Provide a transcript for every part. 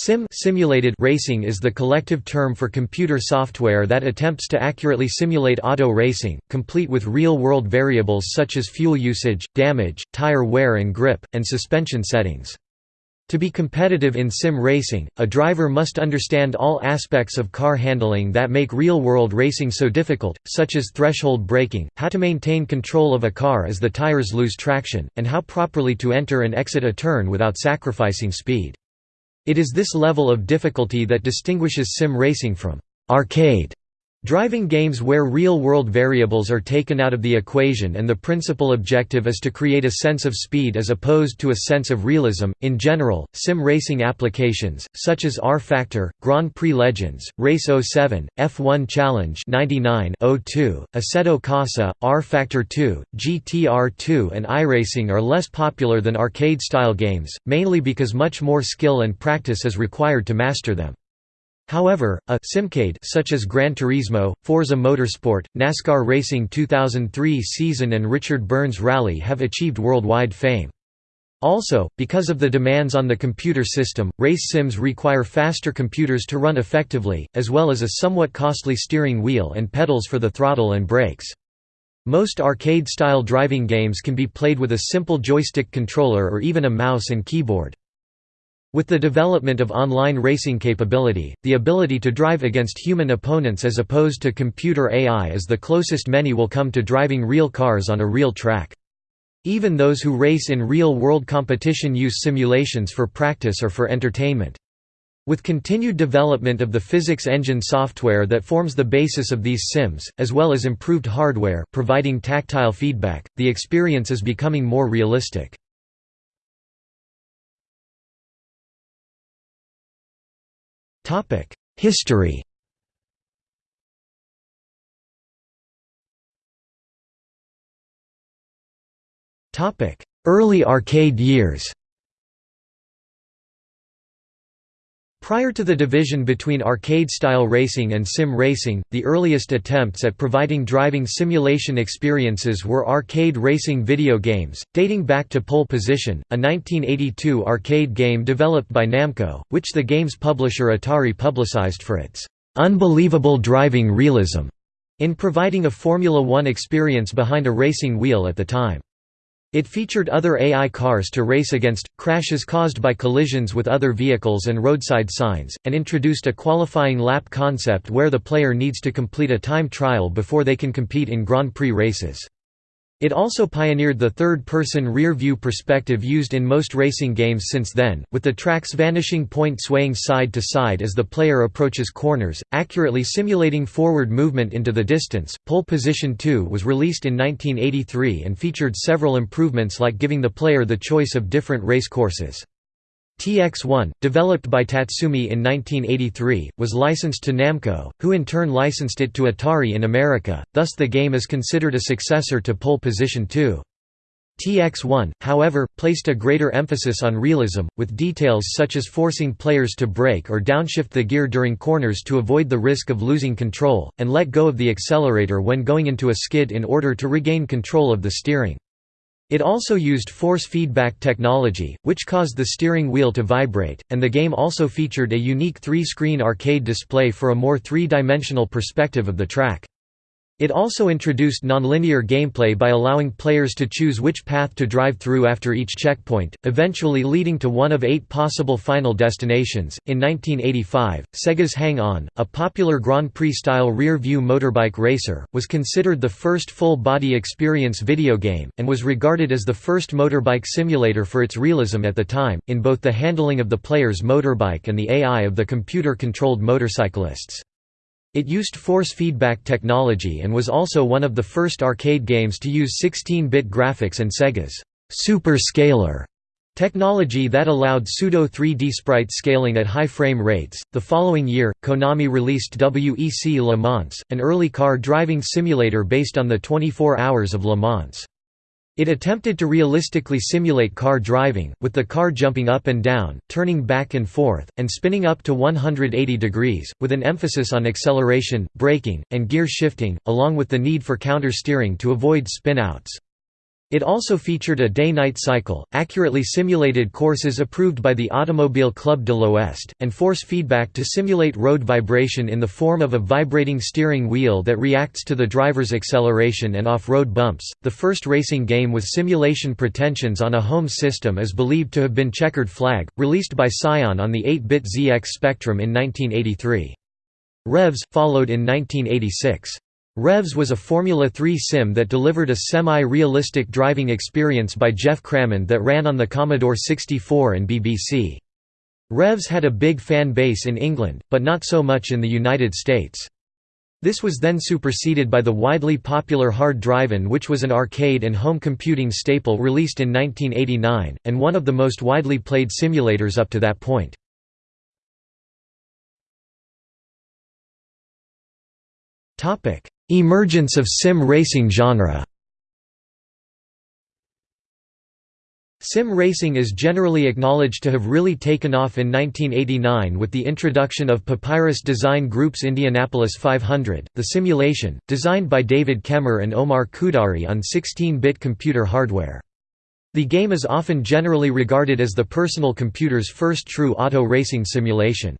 Sim simulated racing is the collective term for computer software that attempts to accurately simulate auto racing, complete with real-world variables such as fuel usage, damage, tire wear and grip, and suspension settings. To be competitive in sim racing, a driver must understand all aspects of car handling that make real-world racing so difficult, such as threshold braking, how to maintain control of a car as the tires lose traction, and how properly to enter and exit a turn without sacrificing speed. It is this level of difficulty that distinguishes sim racing from arcade Driving games where real-world variables are taken out of the equation and the principal objective is to create a sense of speed as opposed to a sense of realism. In general, sim racing applications, such as rFactor, Grand Prix Legends, Race 07, F1 Challenge 99 02, Assetto Corsa, rFactor 2, GTR2 and iRacing are less popular than arcade-style games, mainly because much more skill and practice is required to master them. However, a simcade such as Gran Turismo, Forza Motorsport, NASCAR Racing 2003 season and Richard Burns Rally have achieved worldwide fame. Also, because of the demands on the computer system, race sims require faster computers to run effectively, as well as a somewhat costly steering wheel and pedals for the throttle and brakes. Most arcade-style driving games can be played with a simple joystick controller or even a mouse and keyboard. With the development of online racing capability, the ability to drive against human opponents as opposed to computer AI is the closest many will come to driving real cars on a real track. Even those who race in real-world competition use simulations for practice or for entertainment. With continued development of the physics engine software that forms the basis of these sims, as well as improved hardware providing tactile feedback, the experience is becoming more realistic. History. Early arcade years Prior to the division between arcade-style racing and sim racing, the earliest attempts at providing driving simulation experiences were arcade racing video games, dating back to Pole Position, a 1982 arcade game developed by Namco, which the game's publisher Atari publicized for its "...unbelievable driving realism", in providing a Formula One experience behind a racing wheel at the time. It featured other AI cars to race against, crashes caused by collisions with other vehicles and roadside signs, and introduced a qualifying lap concept where the player needs to complete a time trial before they can compete in Grand Prix races. It also pioneered the third-person rear-view perspective used in most racing games since then, with the track's vanishing point swaying side to side as the player approaches corners, accurately simulating forward movement into the distance. Pole Position 2 was released in 1983 and featured several improvements like giving the player the choice of different race courses. TX1, developed by Tatsumi in 1983, was licensed to Namco, who in turn licensed it to Atari in America, thus the game is considered a successor to Pole Position 2. TX1, however, placed a greater emphasis on realism, with details such as forcing players to brake or downshift the gear during corners to avoid the risk of losing control, and let go of the accelerator when going into a skid in order to regain control of the steering. It also used force feedback technology, which caused the steering wheel to vibrate, and the game also featured a unique three-screen arcade display for a more three-dimensional perspective of the track. It also introduced nonlinear gameplay by allowing players to choose which path to drive through after each checkpoint, eventually leading to one of eight possible final destinations. In 1985, Sega's Hang On, a popular Grand Prix style rear view motorbike racer, was considered the first full body experience video game, and was regarded as the first motorbike simulator for its realism at the time, in both the handling of the player's motorbike and the AI of the computer controlled motorcyclists. It used force feedback technology and was also one of the first arcade games to use 16-bit graphics and Sega's Super Scaler technology that allowed pseudo 3D sprite scaling at high frame rates. The following year, Konami released WEC Le Mans, an early car driving simulator based on the 24 Hours of Le Mans. It attempted to realistically simulate car driving, with the car jumping up and down, turning back and forth, and spinning up to 180 degrees, with an emphasis on acceleration, braking, and gear shifting, along with the need for counter-steering to avoid spin-outs. It also featured a day-night cycle, accurately simulated courses approved by the Automobile Club de l'Ouest, and force feedback to simulate road vibration in the form of a vibrating steering wheel that reacts to the driver's acceleration and off-road bumps. The first racing game with simulation pretensions on a home system is believed to have been Checkered Flag, released by Psion on the 8-bit ZX Spectrum in 1983. Revs followed in 1986. Revs was a Formula 3 sim that delivered a semi-realistic driving experience by Geoff Crammond that ran on the Commodore 64 and BBC. Revs had a big fan base in England, but not so much in the United States. This was then superseded by the widely popular Hard Drivin' which was an arcade and home computing staple released in 1989, and one of the most widely played simulators up to that point. Emergence of sim racing genre Sim racing is generally acknowledged to have really taken off in 1989 with the introduction of Papyrus Design Group's Indianapolis 500, the simulation, designed by David Kaemmer and Omar Khudari on 16-bit computer hardware. The game is often generally regarded as the personal computer's first true auto racing simulation.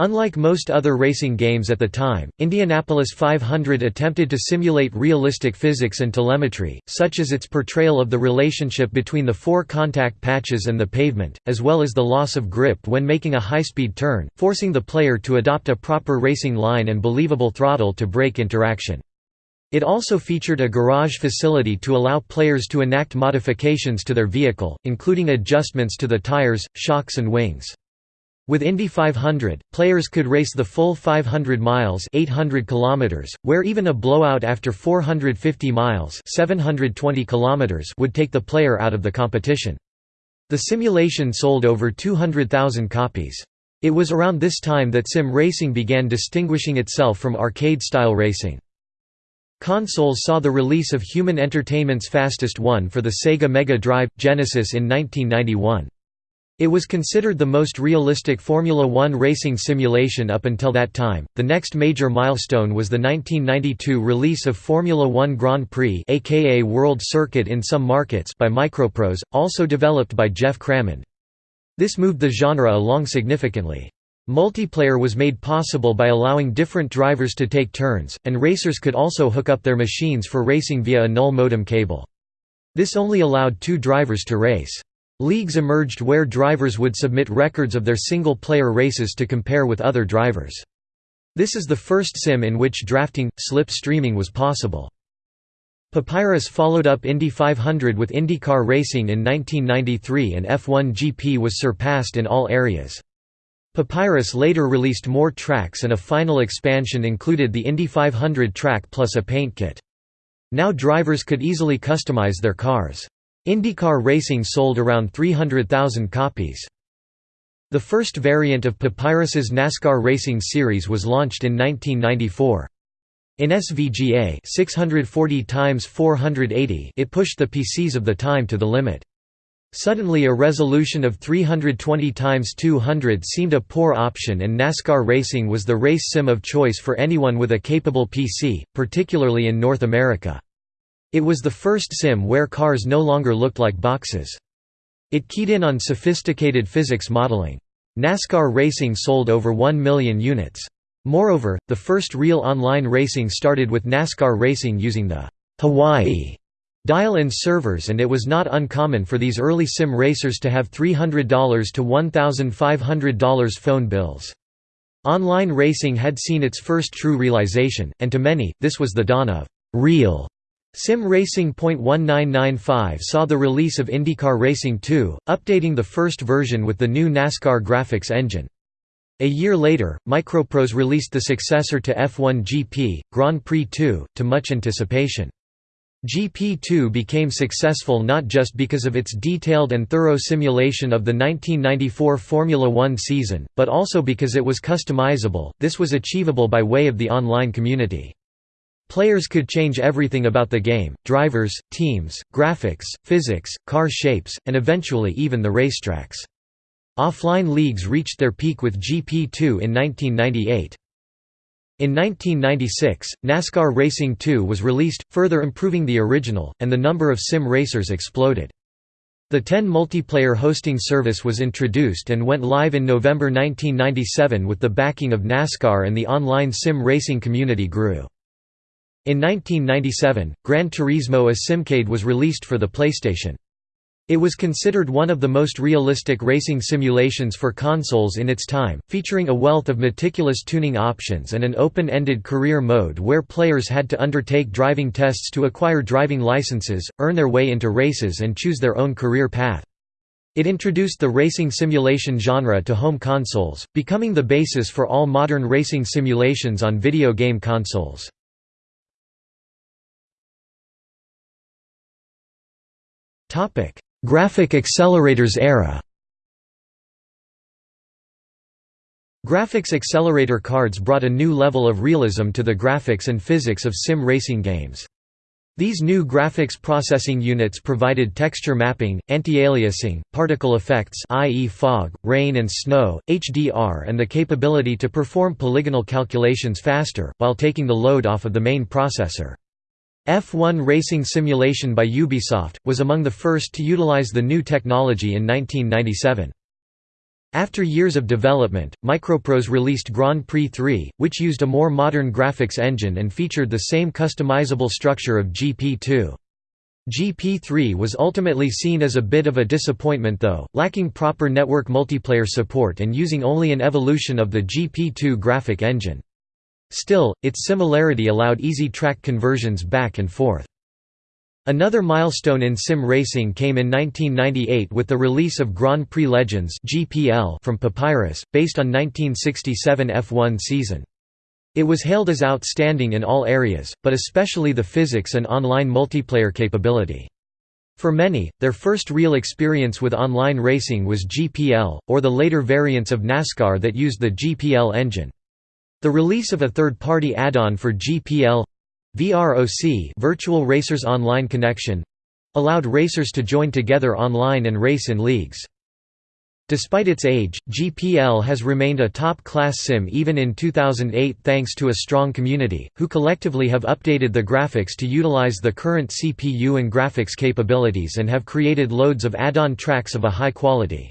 Unlike most other racing games at the time, Indianapolis 500 attempted to simulate realistic physics and telemetry, such as its portrayal of the relationship between the four contact patches and the pavement, as well as the loss of grip when making a high-speed turn, forcing the player to adopt a proper racing line and believable throttle-to-brake interaction. It also featured a garage facility to allow players to enact modifications to their vehicle, including adjustments to the tires, shocks and wings. With Indy 500, players could race the full 500 miles 800 kilometers, where even a blowout after 450 miles 720 kilometers would take the player out of the competition. The simulation sold over 200,000 copies. It was around this time that sim racing began distinguishing itself from arcade-style racing. Consoles saw the release of Human Entertainment's Fastest One for the Sega Mega Drive Genesis in 1991. It was considered the most realistic Formula One racing simulation up until that time. The next major milestone was the 1992 release of Formula One Grand Prix, aka World Circuit in some markets, by Microprose, also developed by Geoff Crammond. This moved the genre along significantly. Multiplayer was made possible by allowing different drivers to take turns, and racers could also hook up their machines for racing via a null modem cable. This only allowed two drivers to race. Leagues emerged where drivers would submit records of their single-player races to compare with other drivers. This is the first sim in which drafting, slip streaming was possible. Papyrus followed up Indy 500 with IndyCar racing in 1993 and F1 GP was surpassed in all areas. Papyrus later released more tracks and a final expansion included the Indy 500 track plus a paint kit. Now drivers could easily customize their cars. IndyCar racing sold around 300,000 copies. The first variant of Papyrus's NASCAR Racing Series was launched in 1994. In SVGA 640 x 480 it pushed the PCs of the time to the limit. Suddenly a resolution of 320 x 200 seemed a poor option and NASCAR racing was the race sim of choice for anyone with a capable PC, particularly in North America. It was the first sim where cars no longer looked like boxes. It keyed in on sophisticated physics modeling. NASCAR racing sold over 1 million units. Moreover, the first real online racing started with NASCAR racing using the Hawaii dial-in servers and it was not uncommon for these early sim racers to have $300 to $1,500 phone bills. Online racing had seen its first true realization, and to many, this was the dawn of «real» Sim Racing Racing.1995 saw the release of IndyCar Racing 2, updating the first version with the new NASCAR graphics engine. A year later, Microprose released the successor to F1 GP, Grand Prix 2, to much anticipation. GP2 became successful not just because of its detailed and thorough simulation of the 1994 Formula One season, but also because it was customizable. This was achievable by way of the online community. Players could change everything about the game, drivers, teams, graphics, physics, car shapes, and eventually even the racetracks. Offline leagues reached their peak with GP2 in 1998. In 1996, NASCAR Racing 2 was released, further improving the original, and the number of sim racers exploded. The TEN multiplayer hosting service was introduced and went live in November 1997 with the backing of NASCAR and the online sim racing community grew. In 1997, Gran Turismo a Simcade was released for the PlayStation. It was considered one of the most realistic racing simulations for consoles in its time, featuring a wealth of meticulous tuning options and an open-ended career mode where players had to undertake driving tests to acquire driving licenses, earn their way into races and choose their own career path. It introduced the racing simulation genre to home consoles, becoming the basis for all modern racing simulations on video game consoles. Topic: Graphic accelerators era Graphics accelerator cards brought a new level of realism to the graphics and physics of sim racing games. These new graphics processing units provided texture mapping, anti-aliasing, particle effects i.e. fog, rain and snow, HDR and the capability to perform polygonal calculations faster, while taking the load off of the main processor. F1 Racing Simulation by Ubisoft, was among the first to utilize the new technology in 1997. After years of development, Microprose released Grand Prix 3, which used a more modern graphics engine and featured the same customizable structure of GP2. GP3 was ultimately seen as a bit of a disappointment though, lacking proper network multiplayer support and using only an evolution of the GP2 graphic engine. Still, its similarity allowed easy track conversions back and forth. Another milestone in sim racing came in 1998 with the release of Grand Prix Legends from Papyrus, based on 1967 F1 season. It was hailed as outstanding in all areas, but especially the physics and online multiplayer capability. For many, their first real experience with online racing was GPL, or the later variants of NASCAR that used the GPL engine. The release of a third-party add-on for GPL VROC Virtual Racers Online Connection allowed racers to join together online and race in leagues. Despite its age, GPL has remained a top-class sim even in 2008 thanks to a strong community, who collectively have updated the graphics to utilize the current CPU and graphics capabilities and have created loads of add-on tracks of a high quality.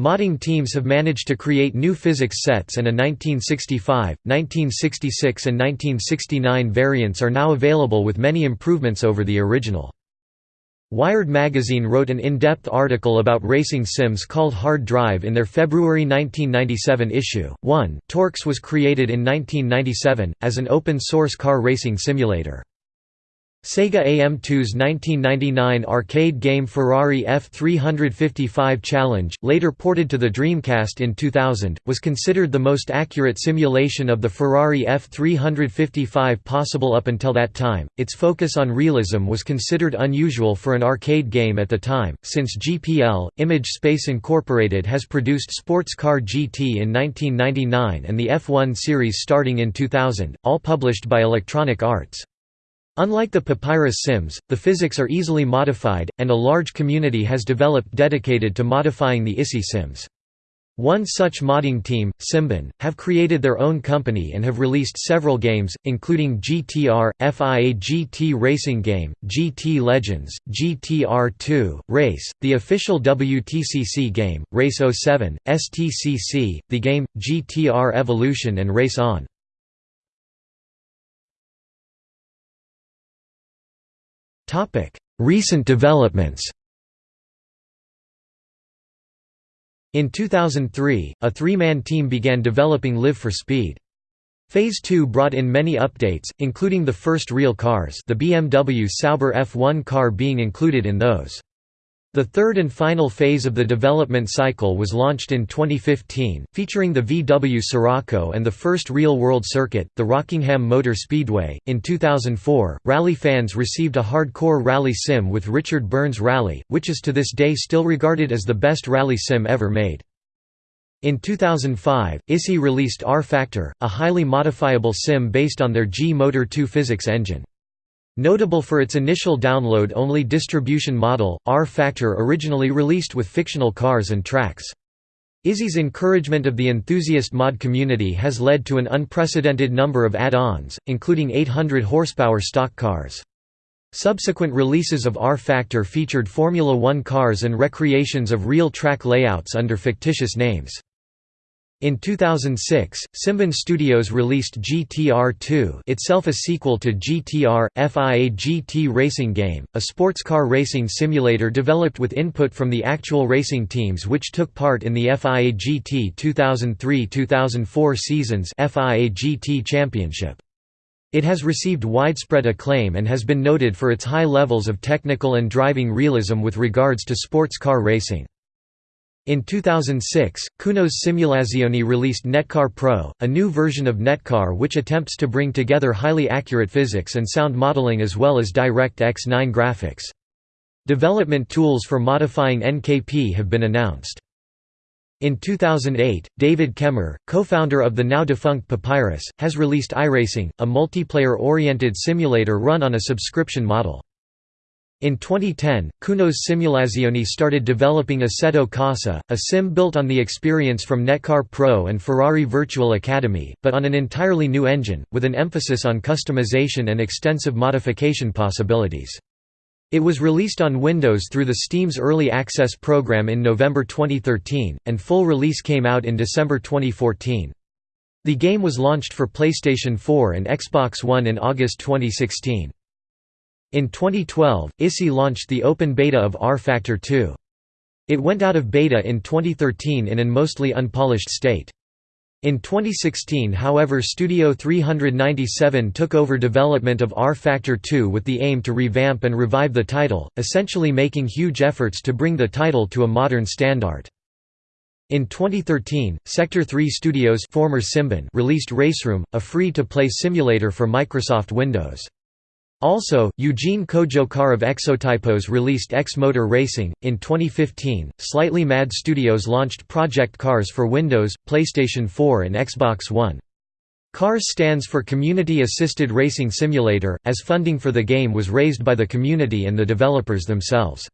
Modding teams have managed to create new physics sets and a 1965, 1966 and 1969 variants are now available with many improvements over the original. Wired magazine wrote an in-depth article about racing sims called Hard Drive in their February 1997 issue. 1 TORCS was created in 1997, as an open-source car racing simulator. Sega AM2's 1999 arcade game Ferrari F355 Challenge, later ported to the Dreamcast in 2000, was considered the most accurate simulation of the Ferrari F355 possible up until that time. Its focus on realism was considered unusual for an arcade game at the time, since GPL, Image Space Incorporated has produced Sports Car GT in 1999 and the F1 series starting in 2000, all published by Electronic Arts. Unlike the Papyrus Sims, the physics are easily modified, and a large community has developed dedicated to modifying the ISI Sims. One such modding team, Simbin, have created their own company and have released several games, including GTR, FIA GT Racing Game, GT Legends, GTR2, Race, the official WTCC game, Race 07, STCC, the game, GTR Evolution and Race On. Recent developments In 2003, a three-man team began developing Live for Speed. Phase 2 brought in many updates, including the first real cars the BMW Sauber F1 car being included in those. The third and final phase of the development cycle was launched in 2015, featuring the VW Scirocco and the first real-world circuit, the Rockingham Motor Speedway. In 2004, rally fans received a hardcore rally sim with Richard Burns Rally, which is to this day still regarded as the best rally sim ever made. In 2005, ISI released rFactor, a highly modifiable sim based on their gMotor 2 physics engine. Notable for its initial download-only distribution model, rFactor originally released with fictional cars and tracks. ISI's encouragement of the enthusiast mod community has led to an unprecedented number of add-ons, including 800 horsepower stock cars. Subsequent releases of rFactor featured Formula One cars and recreations of real track layouts under fictitious names. In 2006, Simbin Studios released GTR2 itself a sequel to GTR, FIA GT racing game, a sports car racing simulator developed with input from the actual racing teams which took part in the FIA GT 2003–2004 seasons FIA GT Championship. It has received widespread acclaim and has been noted for its high levels of technical and driving realism with regards to sports car racing. In 2006, Kunos Simulazioni released netKar Pro, a new version of netKar which attempts to bring together highly accurate physics and sound modeling as well as DirectX 9 graphics. Development tools for modifying NKP have been announced. In 2008, David Kaemmer, co-founder of the now-defunct Papyrus, has released iRacing, a multiplayer-oriented simulator run on a subscription model. In 2010, Kunos Simulazioni started developing Assetto Corsa, a sim built on the experience from netKar Pro and Ferrari Virtual Academy, but on an entirely new engine, with an emphasis on customization and extensive modification possibilities. It was released on Windows through the Steam's Early Access program in November 2013, and full release came out in December 2014. The game was launched for PlayStation 4 and Xbox One in August 2016. In 2012, ISI launched the open beta of rFactor 2. It went out of beta in 2013 in an mostly unpolished state. In 2016 however Studio 397 took over development of rFactor 2 with the aim to revamp and revive the title, essentially making huge efforts to bring the title to a modern standard. In 2013, Sector 3 Studios former Simbin released Raceroom, a free-to-play simulator for Microsoft Windows. Also, Eugene Kojo of Exotypos released X Motor Racing. In 2015, Slightly Mad Studios launched Project Cars for Windows, PlayStation 4, and Xbox One. CARS stands for Community Assisted Racing Simulator, as funding for the game was raised by the community and the developers themselves.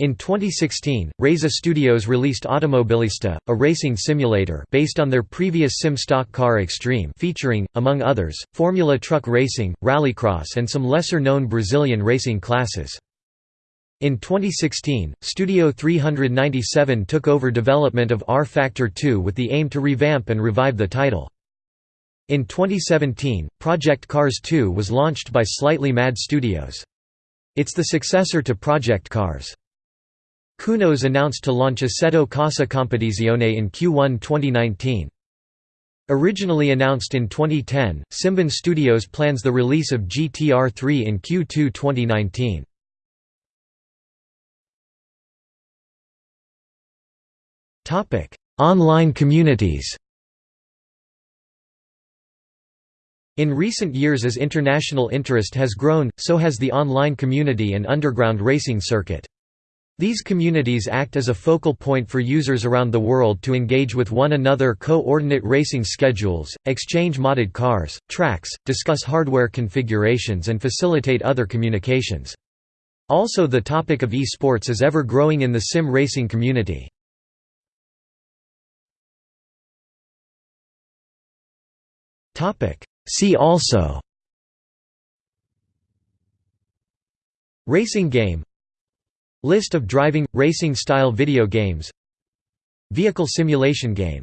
In 2016, Reiza Studios released Automobilista, a racing simulator based on their previous sim stock car Extreme featuring, among others, Formula Truck Racing, Rallycross and some lesser-known Brazilian racing classes. In 2016, Studio 397 took over development of rFactor 2 with the aim to revamp and revive the title. In 2017, Project Cars 2 was launched by Slightly Mad Studios. It's the successor to Project Cars. Kunos announced to launch Assetto Corsa Competizione in Q1 2019. Originally announced in 2010, Simbin Studios plans the release of GTR 3 in Q2 2019. Online communities In recent years as international interest has grown, so has the online community and underground racing circuit. These communities act as a focal point for users around the world to engage with one another coordinate racing schedules, exchange modded cars, tracks, discuss hardware configurations and facilitate other communications. Also the topic of e-sports is ever growing in the sim racing community. See also Racing game List of driving, racing-style video games. Vehicle simulation game